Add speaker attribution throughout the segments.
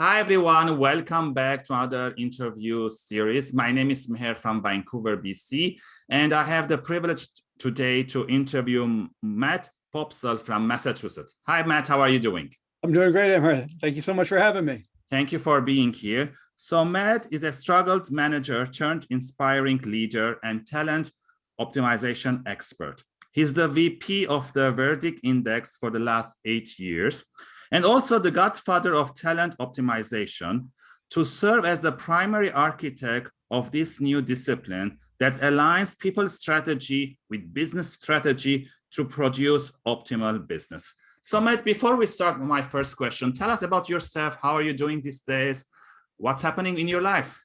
Speaker 1: Hi, everyone. Welcome back to another interview series. My name is Meher from Vancouver, BC, and I have the privilege today to interview Matt Poepsel from Massachusetts. Hi, Matt. How are you doing?
Speaker 2: I'm doing great, Meher. Thank you so much for having me.
Speaker 1: Thank you for being here. So Matt is a struggled manager turned inspiring leader and talent optimization expert. He's the VP of the Predictive Index for the last eight years and also the godfather of talent optimization to serve as the primary architect of this new discipline that aligns people's strategy with business strategy to produce optimal business. So Matt, before we start my first question, tell us about yourself. How are you doing these days? What's happening in your life?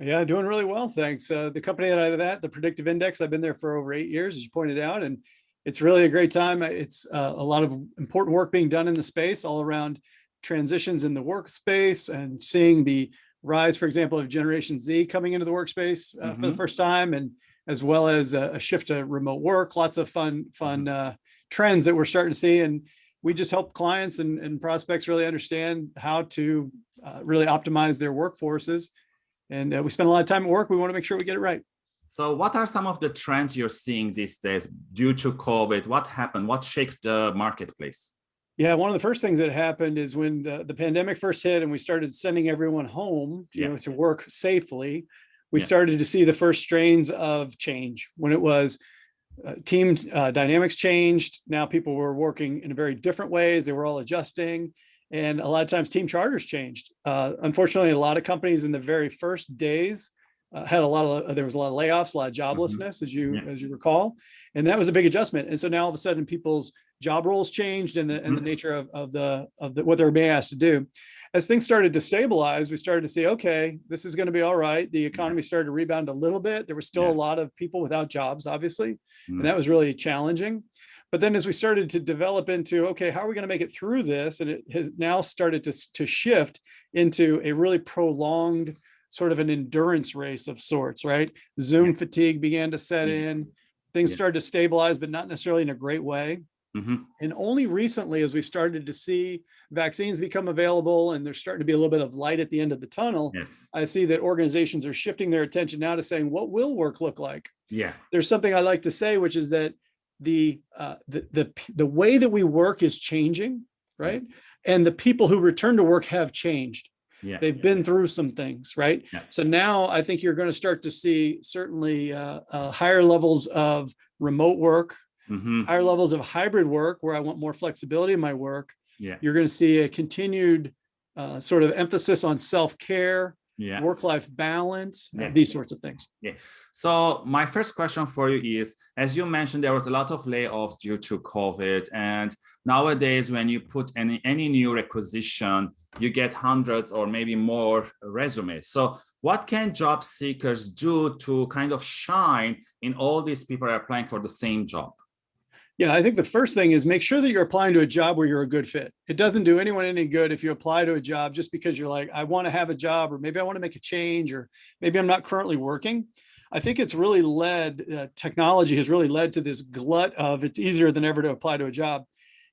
Speaker 2: Yeah, doing really well, thanks. Uh, the company that I'm at, the Predictive Index, I've been there for over eight years, as you pointed out, and it's really a great time. It's uh, a lot of important work being done in the space all around transitions in the workspace and seeing the rise, for example, of Generation Z coming into the workspace uh, mm -hmm. for the mm-hmm. first time, and as well as a, a, shift to remote work, lots of fun, fun mm-hmm. uh, trends that we're starting to see. And we just help clients and, and prospects really understand how to uh, really optimize their workforces. And uh, we spend a lot of time at work. We want to make sure we get it right.
Speaker 1: So what are some of the trends you're seeing these days due to COVID? What happened? What shakes the marketplace?
Speaker 2: Yeah, one of the first things that happened is when the, the pandemic first hit and we started sending everyone home, you yeah. know, to work safely, we yeah. started to see the first strains of change when it was uh, team uh, dynamics changed. Now people were working in very different ways. They were all adjusting. And a lot of times team charters changed. Uh, unfortunately, a lot of companies in the very first days uh, had a lot of there was a lot of layoffs, a lot of mm-hmm. joblessness, mm -hmm. as you yeah. as you recall, and that was a big adjustment. And so now all of a sudden, people's job roles changed, and the and mm -hmm. the mm-hmm. nature of of the of the what they're being asked to do. As things started to stabilize, we started to see, okay, this is going to be all right. The economy started to rebound a little bit. There was still yeah. a lot of people without jobs, obviously, mm -hmm. and that was really challenging. But then as we started to develop into, okay, how are we going to make it through this? And it has now started to, to shift into a really prolonged sort of an endurance race of sorts, right? Zoom fatigue began to set mm-hmm. in, things yeah. started to stabilize, but not necessarily in a great way. Mm -hmm. And only recently, as we started to see vaccines become available and there's starting to be a little bit of light at the end of the tunnel, yes. I see that organizations are shifting their attention now to saying, what will work look like?
Speaker 1: Yeah.
Speaker 2: There's something I like to say, which is that the, uh, the, the, the way that we work is changing, right? Yes. And the people who return to work have changed. Yeah. They've been through some things, right? Yeah. So now I think you're going to start to see certainly uh, uh, higher levels of remote work, mm -hmm. higher levels of hybrid work where I want more flexibility in my work.
Speaker 1: Yeah.
Speaker 2: You're going to see a continued uh, sort of emphasis on self-care, yeah. work-life balance, yeah. these sorts of things.
Speaker 1: Yeah. So my first question for you is, as you mentioned, there was a lot of layoffs due to COVID. And nowadays, when you put any, any new requisition, you get hundreds or maybe more resumes. So what can job seekers do to kind of shine in all these people are applying for the same job?
Speaker 2: Yeah, I think the first thing is make sure that you're applying to a job where you're a good fit. It doesn't do anyone any good if you apply to a job just because you're like, I want to have a job, or maybe I want to make a change, or maybe I'm not currently working. I think it's really led, uh, technology has really led to this glut of it's easier than ever to apply to a job.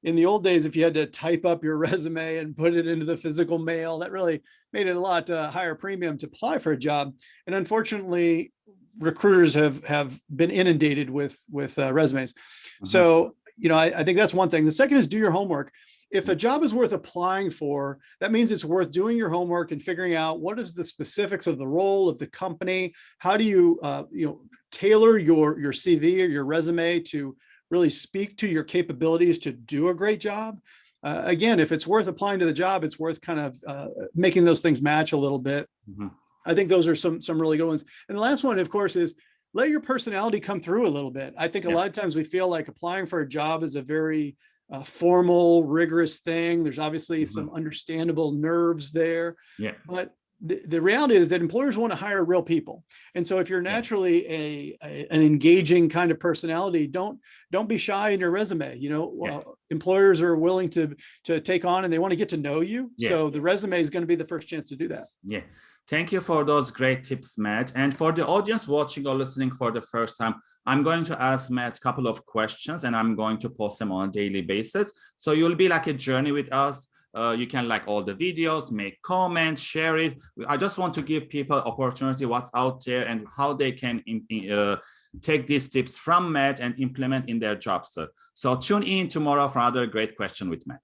Speaker 2: In the old days, if you had to type up your resume and put it into the physical mail, that really made it a lot uh, higher premium to apply for a job. And unfortunately, recruiters have have been inundated with with uh, resumes. Mm -hmm. So you know, I, I, think that's one thing. The second is do your homework. If a job is worth applying for, that means it's worth doing your homework and figuring out what is the specifics of the role of the company. How do you uh, you know tailor your your CV or your resume to really speak to your capabilities to do a great job. Uh, again, if it's worth applying to the job, it's worth kind of uh, making those things match a little bit. Mm -hmm. I think those are some some really good ones. And the last one, of course, is let your personality come through a little bit. I think a lot of times we feel like applying for a job is a very uh, formal, rigorous thing. There's obviously mm -hmm. some understandable nerves there.
Speaker 1: Yeah.
Speaker 2: But the, the reality is that employers want to hire real people. And so if you're naturally a, a an engaging kind of personality, don't don't be shy in your resume. You know, yeah. employers are willing to to take on and they want to get to know you. Yes. So the resume is going to be the first chance to do that.
Speaker 1: Yeah. Thank you for those great tips, Matt. And for the audience watching or listening for the first time, I'm going to ask Matt a couple of questions and I'm going to post them on a daily basis. So you'll be like a journey with us Uh, you can like all the videos, make comments, share it. I just want to give people opportunity what's out there and how they can uh, take these tips from Matt and implement in their jobs. So tune in tomorrow for another great question with Matt.